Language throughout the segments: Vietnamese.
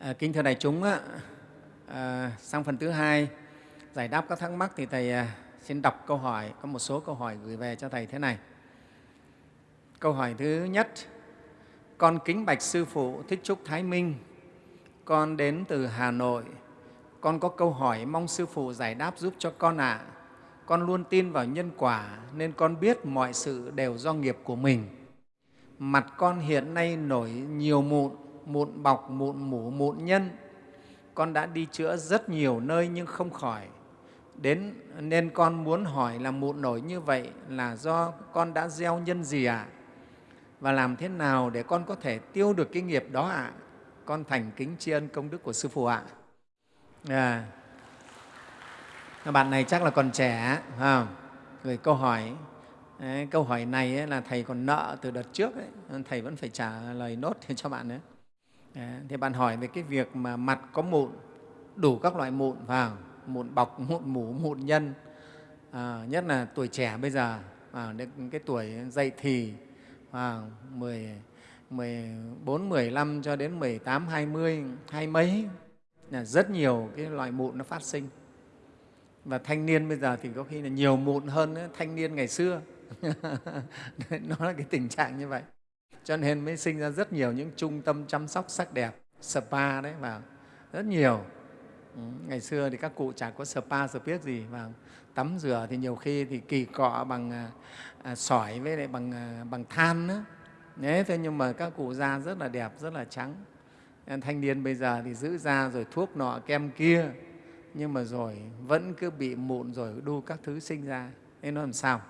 À, kính thưa đại chúng, à, sang phần thứ hai giải đáp các thắc mắc thì Thầy à, xin đọc câu hỏi, có một số câu hỏi gửi về cho Thầy thế này. Câu hỏi thứ nhất, con kính bạch Sư Phụ Thích Trúc Thái Minh, con đến từ Hà Nội, con có câu hỏi mong Sư Phụ giải đáp giúp cho con ạ. À. Con luôn tin vào nhân quả nên con biết mọi sự đều do nghiệp của mình. Mặt con hiện nay nổi nhiều mụn, mụn bọc, mụn mủ, mụn nhân. Con đã đi chữa rất nhiều nơi nhưng không khỏi. Đến nên con muốn hỏi là mụn nổi như vậy là do con đã gieo nhân gì ạ? À? Và làm thế nào để con có thể tiêu được cái nghiệp đó ạ? À? Con thành kính tri ân công đức của Sư Phụ ạ. À. Bạn này chắc là còn trẻ, không? Gửi câu hỏi Đấy, câu hỏi này ấy là thầy còn nợ từ đợt trước ấy. thầy vẫn phải trả lời nốt cho bạn nữa Dạ, thì bạn hỏi về cái việc mà mặt có mụn đủ các loại mụn vào mụn bọc mụn mủ mụn nhân. À, nhất là tuổi trẻ bây giờ à, cái tuổi dậy thì à, 10, 14, 15 cho đến 18, 20, hai mấy là rất nhiều cái loại mụn nó phát sinh. Và thanh niên bây giờ thì có khi là nhiều mụn hơn thanh niên ngày xưa. Nó là cái tình trạng như vậy cho nên mới sinh ra rất nhiều những trung tâm chăm sóc sắc đẹp spa đấy vào rất nhiều. Ừ, ngày xưa thì các cụ chả có spa biết gì và tắm rửa thì nhiều khi thì kỳ cọ bằng à, à sỏi với lại bằng à, bằng than nữa Đấy, thế nhưng mà các cụ da rất là đẹp rất là trắng. Thanh niên bây giờ thì giữ da rồi thuốc nọ kem kia nhưng mà rồi vẫn cứ bị mụn rồi đu các thứ sinh ra. Nên nó làm sao?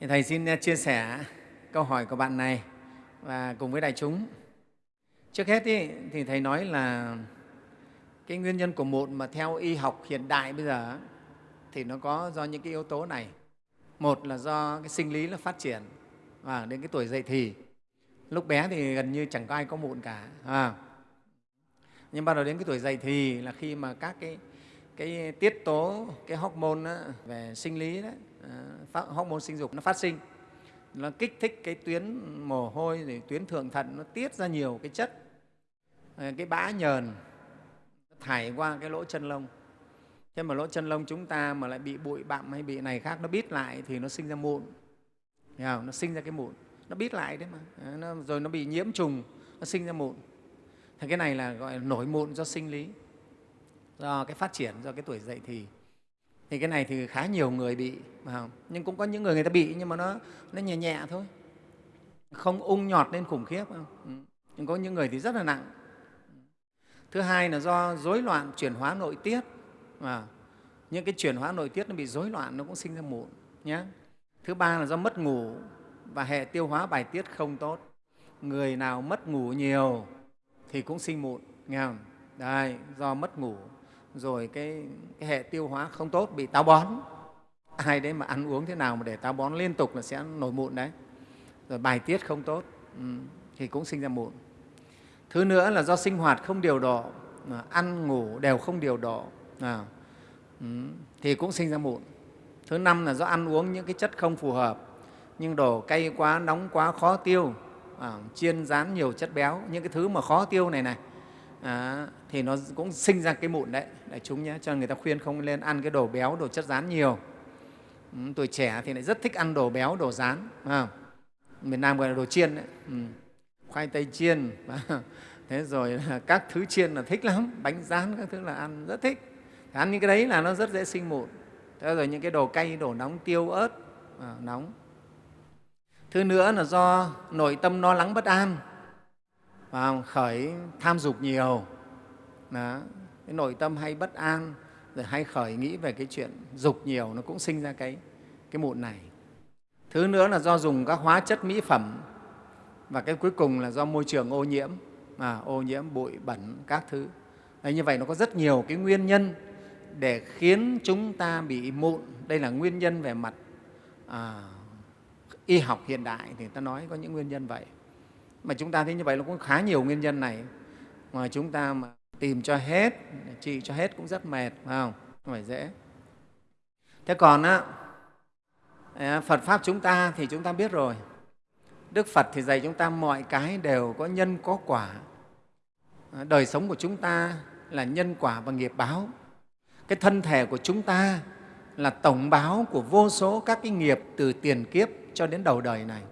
Thì thầy xin à, chia sẻ câu hỏi của bạn này và cùng với đại chúng. Trước hết ý, thì Thầy nói là cái nguyên nhân của mụn mà theo y học hiện đại bây giờ thì nó có do những cái yếu tố này. Một là do cái sinh lý nó phát triển và đến cái tuổi dậy thì. Lúc bé thì gần như chẳng có ai có mụn cả. À. Nhưng bắt đầu đến cái tuổi dậy thì là khi mà các cái, cái tiết tố, cái hormone đó, về sinh lý, đó, à, hormone sinh dục nó phát sinh nó kích thích cái tuyến mồ hôi thì tuyến thượng thận nó tiết ra nhiều cái chất. Ờ, cái bã nhờn thải qua cái lỗ chân lông. Thế mà lỗ chân lông chúng ta mà lại bị bụi bặm hay bị này khác nó bít lại thì nó sinh ra mụn. Hiểu không? nó sinh ra cái mụn. Nó bít lại đấy mà. Ờ, nó, rồi nó bị nhiễm trùng nó sinh ra mụn. Thì cái này là gọi là nổi mụn do sinh lý do cái phát triển do cái tuổi dậy thì thì cái này thì khá nhiều người bị không? nhưng cũng có những người người ta bị nhưng mà nó nó nhẹ nhẹ thôi. Không ung nhọt lên khủng khiếp không? Ừ. nhưng có những người thì rất là nặng. Thứ hai là do rối loạn chuyển hóa nội tiết à, những cái chuyển hóa nội tiết nó bị rối loạn nó cũng sinh ra mụn nhé thứ ba là do mất ngủ và hệ tiêu hóa bài tiết không tốt. Người nào mất ngủ nhiều thì cũng sinh mụn nghe không? Đây do mất ngủ rồi cái, cái hệ tiêu hóa không tốt bị táo bón. Ai đấy mà ăn uống thế nào mà để táo bón liên tục là sẽ nổi mụn đấy. Rồi bài tiết không tốt ừ, thì cũng sinh ra mụn. Thứ nữa là do sinh hoạt không điều độ à, ăn ngủ đều không điều độ à, ừ, thì cũng sinh ra mụn. Thứ năm là do ăn uống những cái chất không phù hợp nhưng đồ cay quá nóng quá khó tiêu à, chiên rán nhiều chất béo những cái thứ mà khó tiêu này này à, thì nó cũng sinh ra cái mụn đấy. Đại chúng nhé cho nên người ta khuyên không nên ăn cái đồ béo đồ chất rán nhiều. Ừ, tuổi trẻ thì lại rất thích ăn đồ béo đồ rán à, miền nam gọi là đồ chiên đấy. Ừ, khoai tây chiên. Thế rồi các thứ chiên là thích lắm bánh rán các thứ là ăn rất thích. Ăn những cái đấy là nó rất dễ sinh mụn. Thế rồi những cái đồ cay đồ nóng tiêu ớt à, nóng. Thứ nữa là do nội tâm lo lắng bất an và khởi tham dục nhiều. Đó. cái nội tâm hay bất an rồi hay khởi nghĩ về cái chuyện dục nhiều nó cũng sinh ra cái, cái mụn này. Thứ nữa là do dùng các hóa chất mỹ phẩm và cái cuối cùng là do môi trường ô nhiễm à, ô nhiễm bụi bẩn các thứ. Đấy, như vậy nó có rất nhiều cái nguyên nhân để khiến chúng ta bị mụn. Đây là nguyên nhân về mặt à, y học hiện đại thì ta nói có những nguyên nhân vậy mà chúng ta thấy như vậy nó cũng khá nhiều nguyên nhân này. Mà chúng ta mà tìm cho hết, trị cho hết cũng rất mệt, phải không? Không phải dễ. Thế còn á à, phật pháp chúng ta thì chúng ta biết rồi. Đức phật thì dạy chúng ta mọi cái đều có nhân, có quả. À, đời sống của chúng ta là nhân quả và nghiệp báo. Cái thân thể của chúng ta là tổng báo của vô số các cái nghiệp từ tiền kiếp cho đến đầu đời này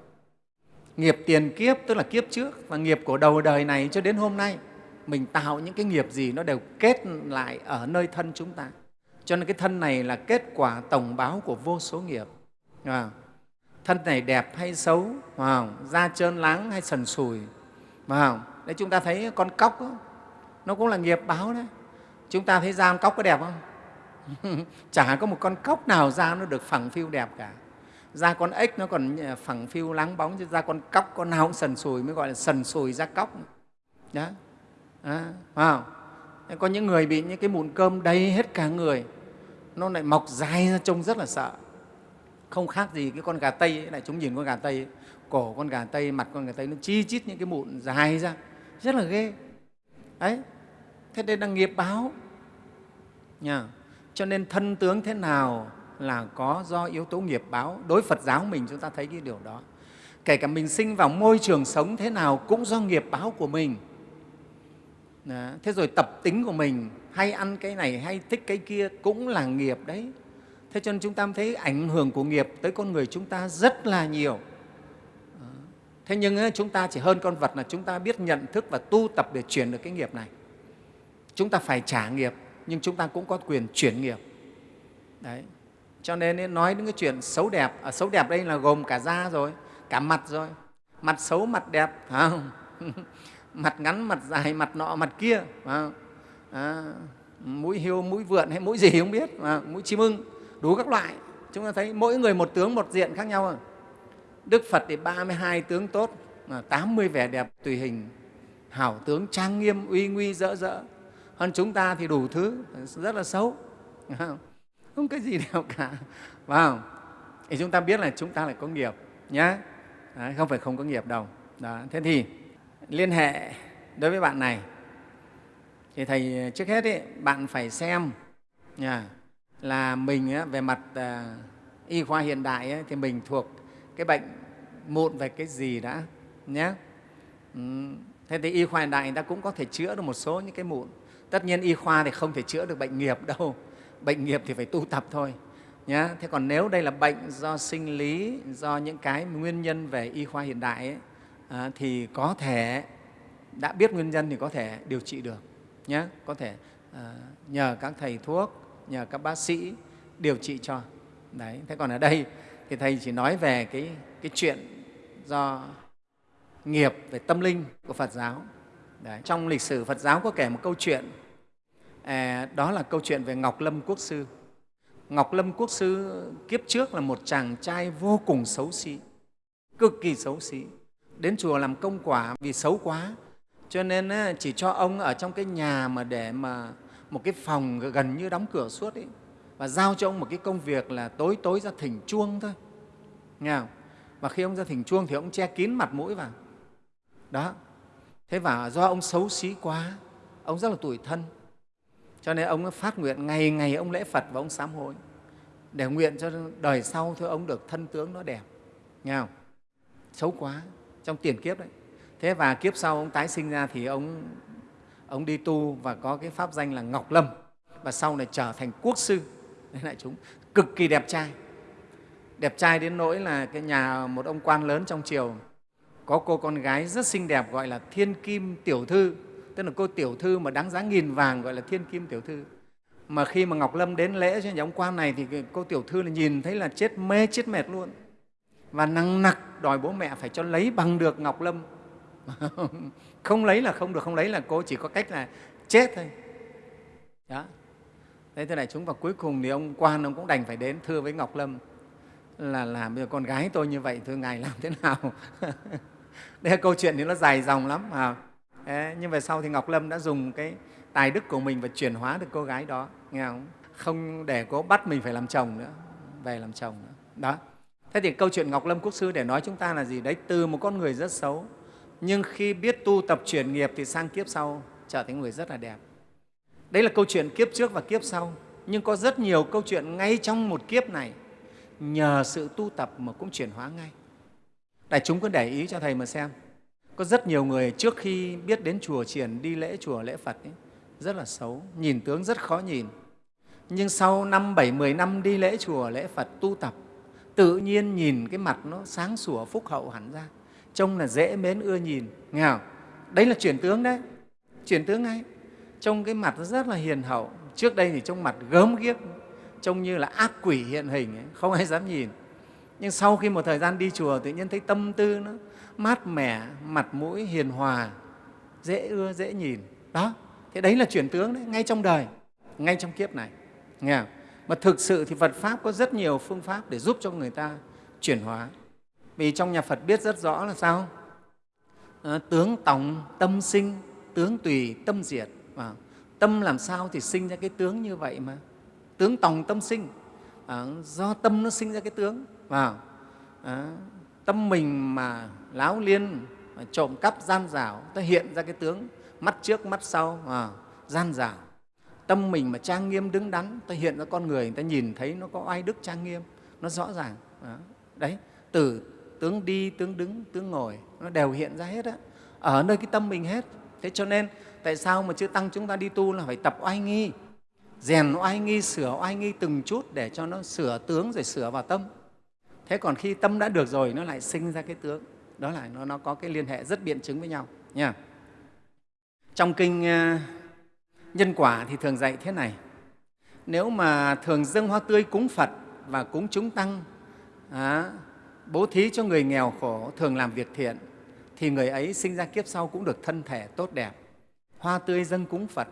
nghiệp tiền kiếp tức là kiếp trước và nghiệp của đầu đời này cho đến hôm nay. Mình tạo những cái nghiệp gì nó đều kết lại ở nơi thân chúng ta. Cho nên cái thân này là kết quả tổng báo của vô số nghiệp. À, thân này đẹp hay xấu à, da trơn láng hay sần sùi à, đấy chúng ta thấy con cóc đó, nó cũng là nghiệp báo đấy. Chúng ta thấy da con cóc có đẹp không? Chả có một con cóc nào da nó được phẳng phiu đẹp cả da con ếch nó còn ờ, phẳng phiu láng bóng chứ da con cóc con nào cũng sần sùi mới gọi là sần sùi da cóc. Đó. À, wow. có những người bị những cái mụn cơm đầy hết cả người nó lại mọc dài ra trông rất là sợ. Không khác gì cái con gà tây ấy, lại chúng nhìn con gà tây ấy, cổ con gà tây mặt con gà tây nó chi chít những cái mụn dài ra rất là ghê. Đấy. Thế đây là nghiệp báo. Nha cho nên thân tướng thế nào là có do yếu tố nghiệp báo. Đối phật giáo mình chúng ta thấy cái điều đó. Kể cả mình sinh vào môi trường sống thế nào cũng do nghiệp báo của mình. Đó. thế rồi tập tính của mình, hay ăn cái này hay thích cái kia cũng là nghiệp đấy. Thế cho nên chúng ta thấy ảnh hưởng của nghiệp tới con người chúng ta rất là nhiều. Thế nhưng chúng ta chỉ hơn con vật là chúng ta biết nhận thức và tu tập để chuyển được cái nghiệp này. Chúng ta phải trả nghiệp, nhưng chúng ta cũng có quyền chuyển nghiệp. Đấy cho nên nói đến cái chuyện xấu đẹp à, xấu đẹp đây là gồm cả da rồi cả mặt rồi. Mặt xấu mặt đẹp phải không? Mặt ngắn mặt dài mặt nọ mặt kia phải không? À, mũi hiêu mũi vượn hay mũi gì không biết à, mũi chim ưng đủ các loại. Chúng ta thấy mỗi người một tướng một diện khác nhau à. đức phật thì 32 tướng tốt 80 vẻ đẹp tùy hình. Hảo tướng trang nghiêm uy nguy rỡ rỡ. Hơn chúng ta thì đủ thứ rất là xấu không cái gì đâu cả. Phải không? Thì chúng ta biết là chúng ta lại có nghiệp nhé Đấy, không phải không có nghiệp đâu. Đó. thế thì liên hệ đối với bạn này. Thì thầy trước hết ấy, bạn phải xem nha, là mình á, về mặt à, y khoa hiện đại ấy, thì mình thuộc cái bệnh mụn về cái gì đã nhé ừ. thế thì y khoa hiện đại người ta cũng có thể chữa được một số những cái mụn. Tất nhiên y khoa thì không thể chữa được bệnh nghiệp đâu bệnh nghiệp thì phải tu tập thôi nhé thế còn nếu đây là bệnh do sinh lý do những cái nguyên nhân về y khoa hiện đại ấy, à, thì có thể đã biết nguyên nhân thì có thể điều trị được nhé có thể à, nhờ các thầy thuốc nhờ các bác sĩ điều trị cho. Đấy thế còn ở đây thì thầy chỉ nói về cái cái chuyện do nghiệp về tâm linh của Phật giáo. Đấy. trong lịch sử Phật giáo có kể một câu chuyện à, đó là câu chuyện về Ngọc Lâm Quốc sư. Ngọc Lâm Quốc sư kiếp trước là một chàng trai vô cùng xấu xí cực kỳ xấu xí đến chùa làm công quả vì xấu quá. Cho nên chỉ cho ông ở trong cái nhà mà để mà một cái phòng gần như đóng cửa suốt ấy, và giao cho ông một cái công việc là tối tối ra thỉnh chuông thôi. Nghe không? và khi ông ra thỉnh chuông thì ông che kín mặt mũi vào. Đó. Thế và do ông xấu xí quá ông rất là tủi thân cho nên ông phát nguyện ngày ngày ông lễ phật và ông sám hối. Để nguyện cho đời sau thôi ông được thân tướng nó đẹp. Nghe không? xấu quá, trong tiền kiếp đấy. Thế và kiếp sau ông tái sinh ra thì ông ông đi tu và có cái pháp danh là ngọc lâm. Và sau này trở thành quốc sư. Đấy lại chúng, cực kỳ đẹp trai. Đẹp trai đến nỗi là cái nhà một ông quan lớn trong triều. Có cô con gái rất xinh đẹp gọi là thiên kim tiểu thư tức là cô tiểu thư mà đáng giá nghìn vàng gọi là thiên kim tiểu thư. Mà khi mà ngọc lâm đến lễ cho nhà ông quan này thì cô tiểu thư là nhìn thấy là chết mê, chết mệt luôn. Và năng nặc đòi bố mẹ phải cho lấy bằng được ngọc lâm. Không lấy là không được, không lấy là cô chỉ có cách là chết thôi. Đó. Thế thế này, chúng và cuối cùng thì ông quan ông cũng đành phải đến thưa với ngọc lâm là làm bây giờ con gái tôi như vậy, thưa ngài làm thế nào? Đây là câu chuyện thì nó dài dòng lắm à. Nhưng về sau thì ngọc lâm đã dùng cái tài đức của mình và chuyển hóa được cô gái đó, nghe không? Không để cô bắt mình phải làm chồng nữa, về làm chồng nữa. Đó. Thế thì câu chuyện ngọc lâm quốc sư để nói chúng ta là gì đấy? Từ một con người rất xấu, nhưng khi biết tu tập chuyển nghiệp thì sang kiếp sau trở thành người rất là đẹp. Đấy là câu chuyện kiếp trước và kiếp sau, nhưng có rất nhiều câu chuyện ngay trong một kiếp này, nhờ sự tu tập mà cũng chuyển hóa ngay. Đại chúng cứ để ý cho thầy mà xem có rất nhiều người trước khi biết đến chùa triển đi lễ chùa lễ phật ấy, rất là xấu nhìn tướng rất khó nhìn. Nhưng sau năm bảy mười năm đi lễ chùa lễ phật tu tập tự nhiên nhìn cái mặt nó sáng sủa phúc hậu hẳn ra. Trông là dễ mến ưa nhìn. Nghe không? đấy là chuyển tướng đấy. Chuyển tướng ngay. Trông cái mặt nó rất là hiền hậu. Trước đây thì trông mặt gớm ghiếc trông như là ác quỷ hiện hình ấy, không ai dám nhìn. Nhưng sau khi một thời gian đi chùa tự nhiên thấy tâm tư nó mát mẻ mặt mũi hiền hòa dễ ưa dễ nhìn. Đó thế đấy là chuyển tướng đấy ngay trong đời ngay trong kiếp này. Nghe không? mà thực sự thì phật pháp có rất nhiều phương pháp để giúp cho người ta chuyển hóa. Vì trong nhà phật biết rất rõ là sao? À, tướng tòng tâm sinh tướng tùy tâm diệt. À, tâm làm sao thì sinh ra cái tướng như vậy mà? Tướng tòng tâm sinh. À, do tâm nó sinh ra cái tướng. À, à, tâm mình mà láo liên trộm cắp gian dảo ta hiện ra cái tướng mắt trước mắt sau à, gian dảo. Tâm mình mà trang nghiêm đứng đắn ta hiện ra con người người ta nhìn thấy nó có oai đức trang nghiêm nó rõ ràng à, đấy từ tướng đi tướng đứng tướng ngồi nó đều hiện ra hết á ở nơi cái tâm mình hết. Thế cho nên tại sao mà chư tăng chúng ta đi tu là phải tập oai nghi rèn oai nghi sửa oai nghi từng chút để cho nó sửa tướng rồi sửa vào tâm. Thế còn khi tâm đã được rồi nó lại sinh ra cái tướng đó là nó, nó có cái liên hệ rất biện chứng với nhau nha. Trong kinh ờ, nhân quả thì thường dạy thế này. Nếu mà thường dâng hoa tươi cúng phật và cúng chúng tăng à, bố thí cho người nghèo khổ thường làm việc thiện thì người ấy sinh ra kiếp sau cũng được thân thể tốt đẹp. Hoa tươi dâng cúng phật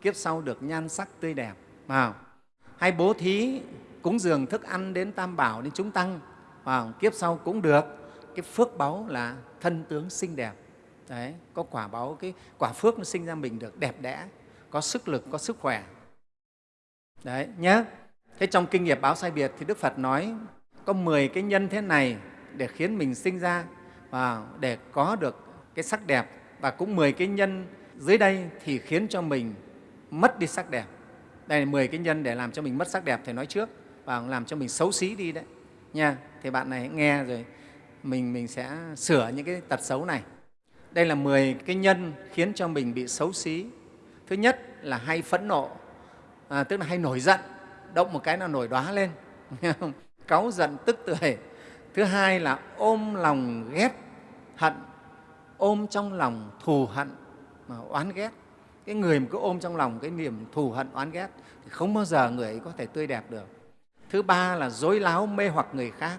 kiếp sau được nhan sắc tươi đẹp vào hay bố thí cúng dường thức ăn đến tam bảo đến chúng tăng vào kiếp sau cũng được cái phước báu là thân tướng xinh đẹp. Đấy, có quả báu, cái quả phước nó sinh ra mình được đẹp đẽ, có sức lực, có sức khỏe. Đấy nhé thế trong kinh nghiệp báo sai biệt thì đức phật nói, có 10 cái nhân thế này để khiến mình sinh ra và để có được cái sắc đẹp. Và cũng 10 cái nhân dưới đây thì khiến cho mình mất đi sắc đẹp. Đây là 10 cái nhân để làm cho mình mất sắc đẹp, thầy nói trước, và làm cho mình xấu xí đi đấy. Nha, thì bạn này nghe rồi mình mình sẽ sửa những cái tật xấu này. Đây là 10 cái nhân khiến cho mình bị xấu xí. Thứ nhất là hay phẫn nộ à, tức là hay nổi giận động một cái là nổi đóa lên cáu giận tức tưởi. Thứ hai là ôm lòng ghét hận. Ôm trong lòng thù hận mà oán ghét. Cái người mà cứ ôm trong lòng cái niềm thù hận oán ghét thì không bao giờ người ấy có thể tươi đẹp được. Thứ ba là dối láo mê hoặc người khác.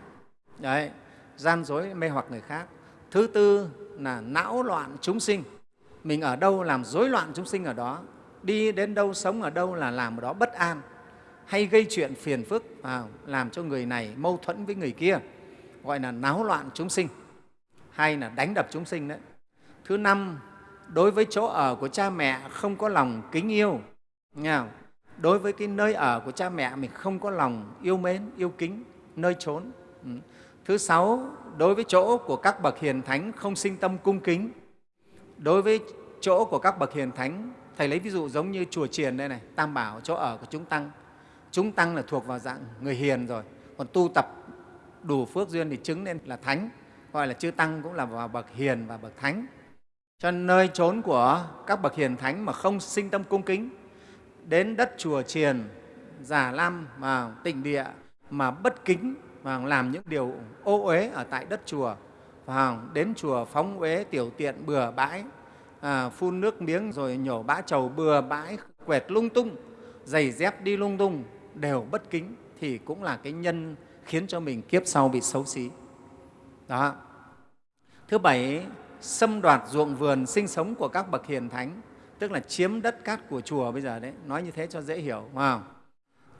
Đấy gian dối mê hoặc người khác. Thứ tư là não loạn chúng sinh. Mình ở đâu làm rối loạn chúng sinh ở đó? Đi đến đâu sống ở đâu là làm ở đó bất an hay gây chuyện phiền phức à, làm cho người này mâu thuẫn với người kia gọi là náo loạn chúng sinh hay là đánh đập chúng sinh đấy. Thứ năm đối với chỗ ở của cha mẹ không có lòng kính yêu. Nghe không? đối với cái nơi ở của cha mẹ mình không có lòng yêu mến yêu kính nơi trốn. Ừ thứ sáu đối với chỗ của các bậc hiền thánh không sinh tâm cung kính. Đối với chỗ của các bậc hiền thánh thầy lấy ví dụ giống như chùa triền đây này tam bảo chỗ ở của chúng tăng. Chúng tăng là thuộc vào dạng người hiền rồi còn tu tập đủ phước duyên thì chứng nên là thánh gọi là chư tăng cũng là vào bậc hiền và bậc thánh. Cho nên nơi trốn của các bậc hiền thánh mà không sinh tâm cung kính đến đất chùa triền, giả lam và tịnh địa mà bất kính và làm những điều ô uế ở tại đất chùa. Và đến chùa phóng uế tiểu tiện bừa bãi à, phun nước miếng rồi nhổ bã trầu bừa bãi quẹt lung tung giày dép đi lung tung đều bất kính thì cũng là cái nhân khiến cho mình kiếp sau bị xấu xí. Đó. Thứ bảy xâm đoạt ruộng vườn sinh sống của các bậc hiền thánh tức là chiếm đất cát của chùa bây giờ đấy. Nói như thế cho dễ hiểu không?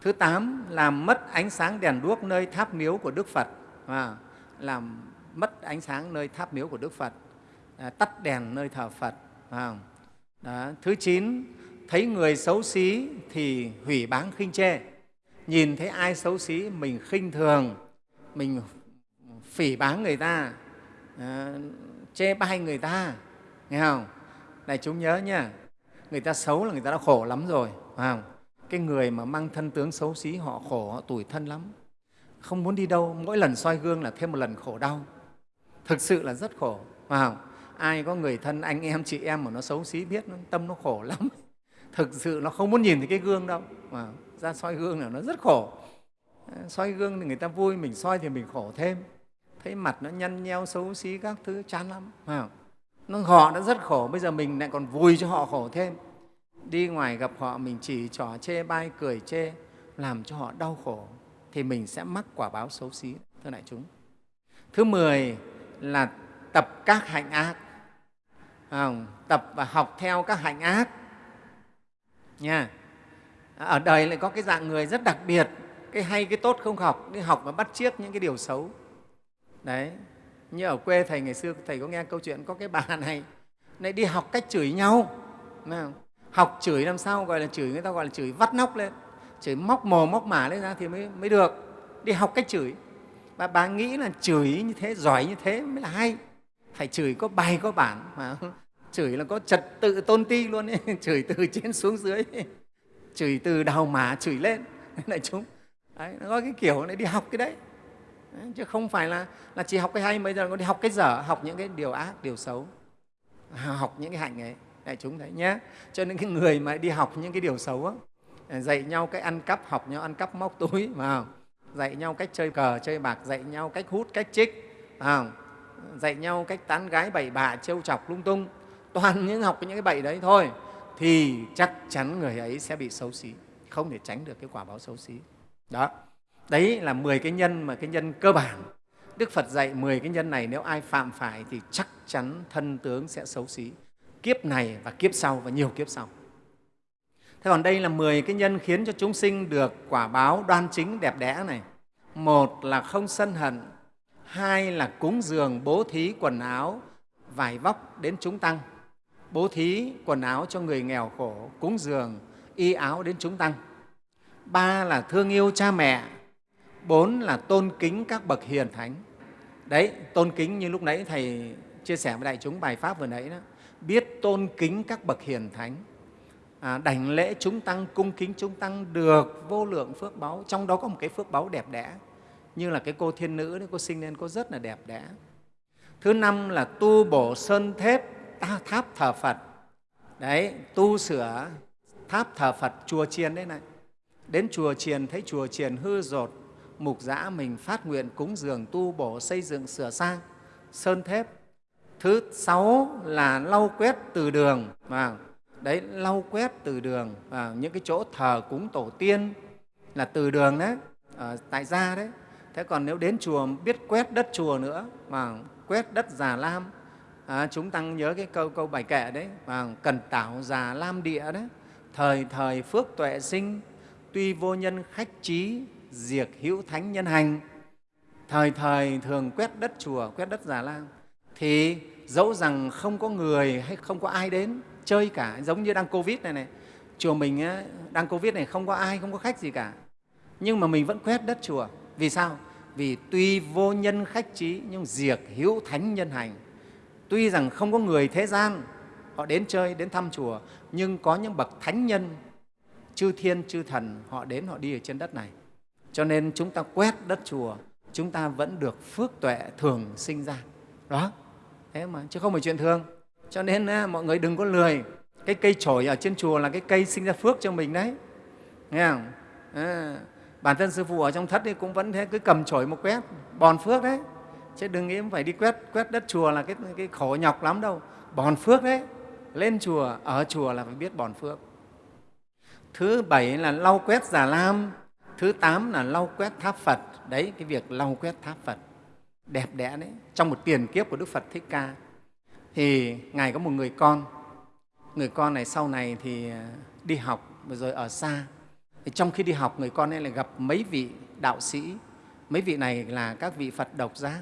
Thứ tám làm mất ánh sáng đèn đuốc nơi tháp miếu của đức phật. À làm mất ánh sáng nơi tháp miếu của đức phật. À, tắt đèn nơi thờ phật. À, Đó. thứ chín thấy người xấu xí thì hủy báng khinh chê. Nhìn thấy ai xấu xí mình khinh thường mình phỉ báng người ta à, chê bai người ta. Nghe không? Này chúng nhớ nha người ta xấu là người ta đã khổ lắm rồi phải không? Cái người mà mang thân tướng xấu xí họ khổ họ tủi thân lắm. Không muốn đi đâu mỗi lần soi gương là thêm một lần khổ đau. Thực sự là rất khổ. Phải không? Ai có người thân anh em chị em mà nó xấu xí biết nó, tâm nó khổ lắm. Thực sự nó không muốn nhìn thấy cái gương đâu. Mà ra soi gương là nó rất khổ. À, soi gương thì người ta vui mình soi thì mình khổ thêm. Thấy mặt nó nhăn nheo xấu xí các thứ chán lắm. Phải không? nó họ đã rất khổ bây giờ mình lại còn vui cho họ khổ thêm đi ngoài gặp họ mình chỉ trò chê bai cười chê làm cho họ đau khổ thì mình sẽ mắc quả báo xấu xí thưa đại chúng. Thứ mười là tập các hạnh ác. À, tập và học theo các hạnh ác. Nha. Ở đời lại có cái dạng người rất đặc biệt cái hay cái tốt không học đi học và bắt chiếc những cái điều xấu. Đấy. Như ở quê thầy ngày xưa thầy có nghe câu chuyện có cái bà này lại đi học cách chửi nhau học chửi làm sao gọi là chửi người ta gọi là chửi vắt nóc lên chửi móc mồm móc mả lên ra thì mới, mới được. Đi học cách chửi. Và bà nghĩ là chửi như thế giỏi như thế mới là hay. Phải chửi có bài có bản mà. Chửi là có trật tự tôn ti luôn ấy. chửi từ trên xuống dưới. Chửi từ đầu mả chửi lên. Đại chúng đấy, nó có cái kiểu này đi học cái đấy. đấy chứ không phải là, là chỉ học cái hay bây giờ có đi học cái dở học những cái điều ác điều xấu. Học những cái hạnh ấy đại chúng thấy nhé. Cho nên cái người mà đi học những cái điều xấu á, à, dạy nhau cách ăn cắp học nhau ăn cắp móc túi vào dạy nhau cách chơi cờ chơi bạc dạy nhau cách hút cách trích à, dạy nhau cách tán gái bậy bạ trêu chọc lung tung. Toàn những học những cái bậy đấy thôi thì chắc chắn người ấy sẽ bị xấu xí không thể tránh được cái quả báo xấu xí. Đó. Đấy là 10 cái nhân mà cái nhân cơ bản. Đức phật dạy 10 cái nhân này nếu ai phạm phải thì chắc chắn thân tướng sẽ xấu xí kiếp này và kiếp sau và nhiều kiếp sau. Thế còn đây là 10 cái nhân khiến cho chúng sinh được quả báo đoan chính đẹp đẽ này. Một là không sân hận, hai là cúng dường bố thí quần áo, vải vóc đến chúng tăng. Bố thí quần áo cho người nghèo khổ, cúng dường, y áo đến chúng tăng. Ba là thương yêu cha mẹ. Bốn là tôn kính các bậc hiền thánh. Đấy, tôn kính như lúc nãy thầy chia sẻ với đại chúng bài pháp vừa nãy đó biết tôn kính các bậc hiền thánh. À, đảnh lễ chúng tăng cung kính chúng tăng được vô lượng phước báu. Trong đó có một cái phước báu đẹp đẽ như là cái cô thiên nữ đấy cô sinh lên cô rất là đẹp đẽ. Thứ năm là tu bổ sơn thép tháp thờ phật. Đấy tu sửa tháp thờ phật chùa chiền đấy này. Đến chùa chiền thấy chùa chiền hư rột mục giã mình phát nguyện cúng dường tu bổ xây dựng sửa sang sơn thép thứ sáu là lau quét từ đường. Và đấy lau quét từ đường. Và những cái chỗ thờ cúng tổ tiên là từ đường đấy ở tại gia đấy. Thế còn nếu đến chùa biết quét đất chùa nữa và quét đất già lam à, chúng tăng nhớ cái câu câu bài kệ đấy và cần tảo già lam địa đấy. Thời thời phước tuệ sinh tuy vô nhân khách trí diệt hữu thánh nhân hành. Thời thời thường quét đất chùa quét đất già lam thì dẫu rằng không có người hay không có ai đến chơi cả giống như đang covid này này chùa mình á, đang covid này không có ai không có khách gì cả. Nhưng mà mình vẫn quét đất chùa. Vì sao? Vì tuy vô nhân khách trí nhưng diệt hữu thánh nhân hành. Tuy rằng không có người thế gian họ đến chơi đến thăm chùa nhưng có những bậc thánh nhân chư thiên chư thần họ đến họ đi ở trên đất này. Cho nên chúng ta quét đất chùa chúng ta vẫn được phước tuệ thường sinh ra. Đó thế mà chứ không phải chuyện thường. Cho nên mọi người đừng có lười. Cái cây chổi ở trên chùa là cái cây sinh ra phước cho mình đấy. Nghe không? À, bản thân sư phụ ở trong thất thì cũng vẫn thế cứ cầm chổi một quét bòn phước đấy. Chứ đừng nghĩ phải đi quét quét đất chùa là cái, cái khổ nhọc lắm đâu. Bòn phước đấy. Lên chùa ở chùa là phải biết bòn phước. Thứ bảy là lau quét già lam thứ tám là lau quét tháp phật. Đấy cái việc lau quét tháp phật đẹp đẽ đấy, trong một tiền kiếp của đức phật thích ca. Thì ngài có một người con. Người con này sau này thì à, đi học rồi ở xa. Thì trong khi đi học, người con ấy lại gặp mấy vị đạo sĩ. Mấy vị này là các vị phật độc giác.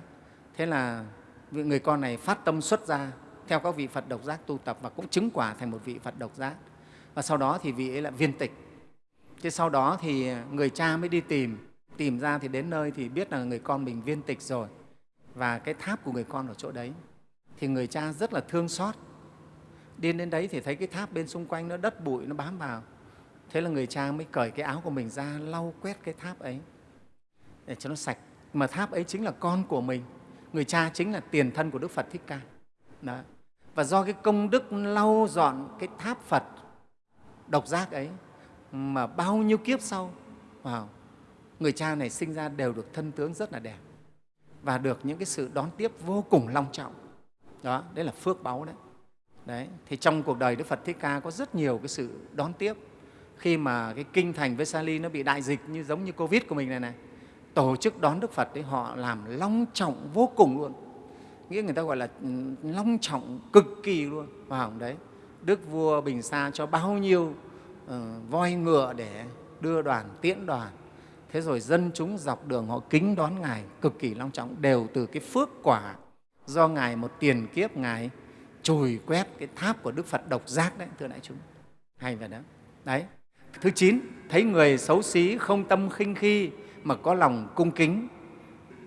Thế là người con này phát tâm xuất ra theo các vị phật độc giác tu tập và cũng chứng quả thành một vị phật độc giác. Và sau đó thì vị ấy là viên tịch. Thế sau đó thì người cha mới đi tìm. Tìm ra thì đến nơi thì biết là người con mình viên tịch rồi và cái tháp của người con ở chỗ đấy thì người cha rất là thương xót. Đi đến đấy thì thấy cái tháp bên xung quanh nó đất bụi nó bám vào. Thế là người cha mới cởi cái áo của mình ra lau quét cái tháp ấy để cho nó sạch. Mà tháp ấy chính là con của mình. Người cha chính là tiền thân của đức phật thích ca. Đó. Và do cái công đức lau dọn cái tháp phật độc giác ấy mà bao nhiêu kiếp sau wow, người cha này sinh ra đều được thân tướng rất là đẹp và được những cái sự đón tiếp vô cùng long trọng đó đấy là phước báu đấy đấy thì trong cuộc đời đức phật thích ca có rất nhiều cái sự đón tiếp khi mà cái kinh thành Vesali nó bị đại dịch như giống như Covid của mình này này, tổ chức đón Đức Phật đấy họ làm long trọng vô cùng luôn. Nghĩa người ta gọi là ừ, long trọng cực kỳ luôn. Vào đấy, Đức vua Bình Sa cho bao nhiêu uh, voi ngựa để đưa đoàn, tiễn đoàn. Thế rồi dân chúng dọc đường họ kính đón Ngài cực kỳ long trọng đều từ cái phước quả do Ngài một tiền kiếp Ngài chùi quét cái tháp của Đức Phật độc giác đấy, thưa đại chúng. Hay vậy đó. Đấy, Thứ chín, thấy người xấu xí, không tâm khinh khi mà có lòng cung kính.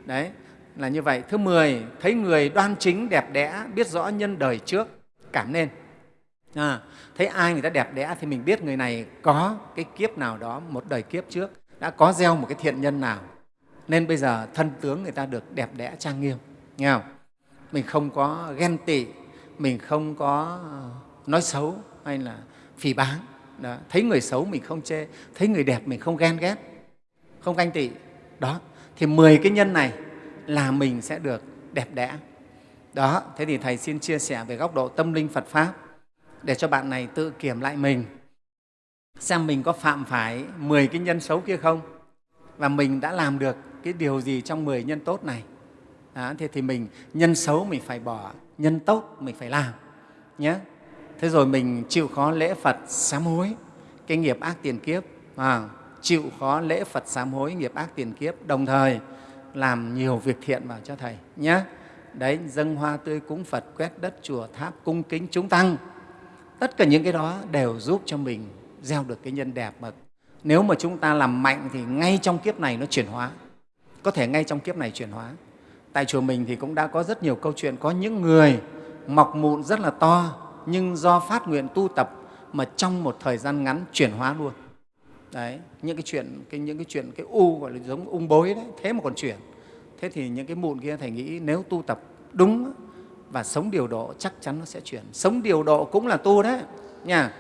Đấy, là như vậy. Thứ mười, thấy người đoan chính, đẹp đẽ, biết rõ nhân đời trước, cảm nên. À, thấy ai người ta đẹp đẽ thì mình biết người này có cái kiếp nào đó, một đời kiếp trước, đã có gieo một cái thiện nhân nào. Nên bây giờ thân tướng người ta được đẹp đẽ trang nghiêm. Nghe không? Mình không có ghen tị, mình không có nói xấu hay là phỉ báng đó. thấy người xấu mình không chê thấy người đẹp mình không ghen ghét không ganh tị đó thì 10 cái nhân này là mình sẽ được đẹp đẽ đó thế thì thầy xin chia sẻ về góc độ tâm linh phật pháp để cho bạn này tự kiểm lại mình xem mình có phạm phải 10 cái nhân xấu kia không? Và mình đã làm được cái điều gì trong 10 nhân tốt này? À, thế thì mình nhân xấu mình phải bỏ nhân tốt mình phải làm nhé thế rồi mình chịu khó lễ phật sám hối cái nghiệp ác tiền kiếp à, chịu khó lễ phật sám hối nghiệp ác tiền kiếp đồng thời làm nhiều việc thiện vào cho thầy nhé đấy dâng hoa tươi cúng phật quét đất chùa tháp cung kính chúng tăng. Tất cả những cái đó đều giúp cho mình gieo được cái nhân đẹp. Mà nếu mà chúng ta làm mạnh thì ngay trong kiếp này nó chuyển hóa. Có thể ngay trong kiếp này chuyển hóa. Tại chùa mình thì cũng đã có rất nhiều câu chuyện. Có những người mọc mụn rất là to, nhưng do phát nguyện tu tập mà trong một thời gian ngắn chuyển hóa luôn. Đấy, những cái chuyện, cái, những cái chuyện, cái u gọi là giống ung bối đấy, thế mà còn chuyển. Thế thì những cái mụn kia thầy nghĩ nếu tu tập đúng và sống điều độ chắc chắn nó sẽ chuyển. Sống điều độ cũng là tu đấy, nha.